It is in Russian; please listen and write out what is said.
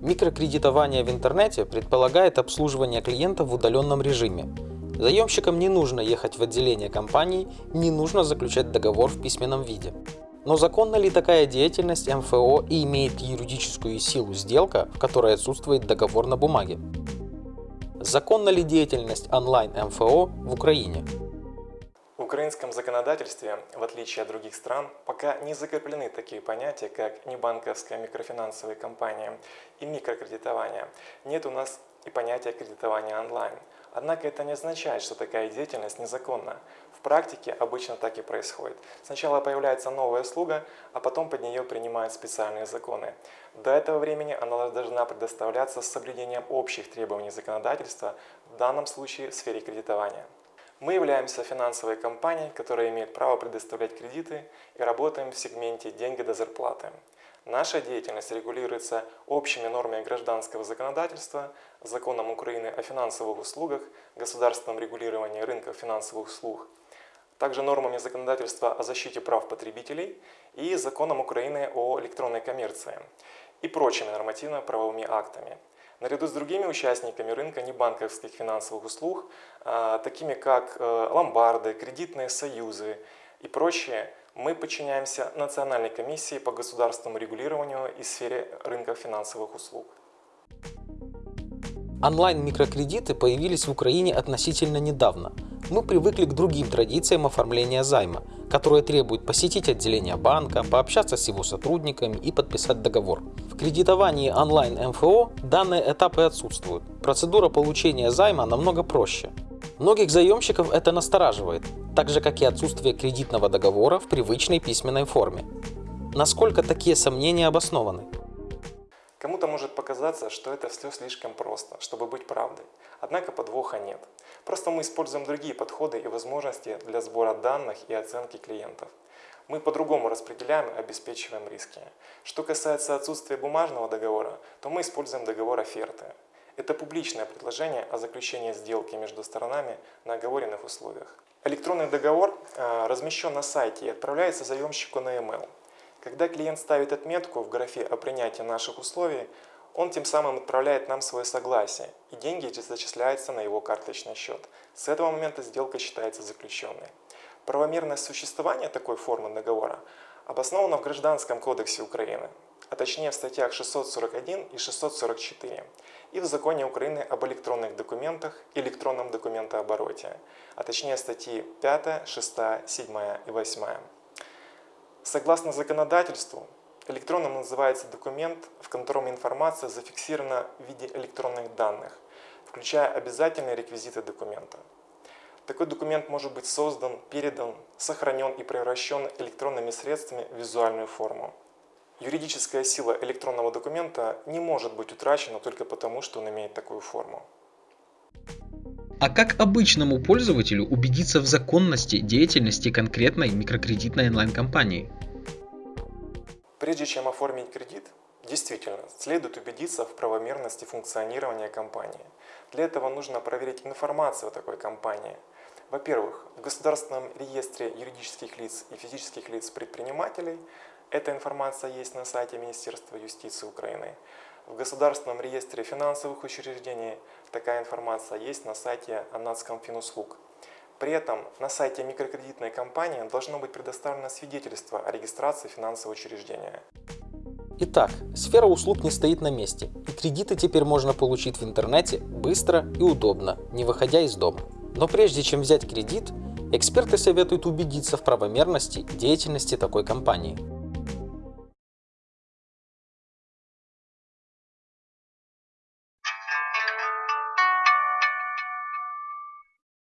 Микрокредитование в интернете предполагает обслуживание клиента в удаленном режиме. Заемщикам не нужно ехать в отделение компании, не нужно заключать договор в письменном виде. Но законна ли такая деятельность МФО и имеет юридическую силу сделка, в которой отсутствует договор на бумаге? Законна ли деятельность онлайн МФО в Украине? Украинском законодательстве, в отличие от других стран, пока не закреплены такие понятия, как небанковская микрофинансовая компания и микрокредитование. Нет у нас и понятия кредитования онлайн. Однако это не означает, что такая деятельность незаконна. В практике обычно так и происходит. Сначала появляется новая услуга, а потом под нее принимают специальные законы. До этого времени она должна предоставляться с соблюдением общих требований законодательства, в данном случае в сфере кредитования. Мы являемся финансовой компанией, которая имеет право предоставлять кредиты и работаем в сегменте «деньги до зарплаты». Наша деятельность регулируется общими нормами гражданского законодательства, законом Украины о финансовых услугах, государственном регулировании рынка финансовых услуг, также нормами законодательства о защите прав потребителей и законом Украины о электронной коммерции и прочими нормативно-правовыми актами. Наряду с другими участниками рынка небанковских финансовых услуг, а, такими как э, ломбарды, кредитные союзы и прочие, мы подчиняемся Национальной комиссии по государственному регулированию и сфере рынка финансовых услуг. Онлайн-микрокредиты появились в Украине относительно недавно. Мы привыкли к другим традициям оформления займа, которые требуют посетить отделение банка, пообщаться с его сотрудниками и подписать договор. В кредитовании онлайн-МФО данные этапы отсутствуют. Процедура получения займа намного проще. Многих заемщиков это настораживает, так же как и отсутствие кредитного договора в привычной письменной форме. Насколько такие сомнения обоснованы? Кому-то может показаться, что это все слишком просто, чтобы быть правдой. Однако подвоха нет. Просто мы используем другие подходы и возможности для сбора данных и оценки клиентов. Мы по-другому распределяем и обеспечиваем риски. Что касается отсутствия бумажного договора, то мы используем договор оферты. Это публичное предложение о заключении сделки между сторонами на оговоренных условиях. Электронный договор э, размещен на сайте и отправляется заемщику на e-mail. Когда клиент ставит отметку в графе о принятии наших условий, он тем самым отправляет нам свое согласие, и деньги зачисляются на его карточный счет. С этого момента сделка считается заключенной. Правомерное существование такой формы договора обосновано в Гражданском кодексе Украины, а точнее в статьях 641 и 644 и в Законе Украины об электронных документах и электронном документообороте, а точнее статьи 5, 6, 7 и 8. Согласно законодательству, электронным называется документ, в котором информация зафиксирована в виде электронных данных, включая обязательные реквизиты документа. Такой документ может быть создан, передан, сохранен и превращен электронными средствами в визуальную форму. Юридическая сила электронного документа не может быть утрачена только потому, что он имеет такую форму. А как обычному пользователю убедиться в законности деятельности конкретной микрокредитной онлайн-компании? Прежде чем оформить кредит, действительно, следует убедиться в правомерности функционирования компании. Для этого нужно проверить информацию о такой компании. Во-первых, в Государственном реестре юридических лиц и физических лиц предпринимателей эта информация есть на сайте Министерства юстиции Украины. В Государственном реестре финансовых учреждений такая информация есть на сайте Анацкомфинуслуг. При этом на сайте микрокредитной компании должно быть предоставлено свидетельство о регистрации финансового учреждения. Итак, сфера услуг не стоит на месте, и кредиты теперь можно получить в интернете быстро и удобно, не выходя из дома. Но прежде чем взять кредит, эксперты советуют убедиться в правомерности деятельности такой компании.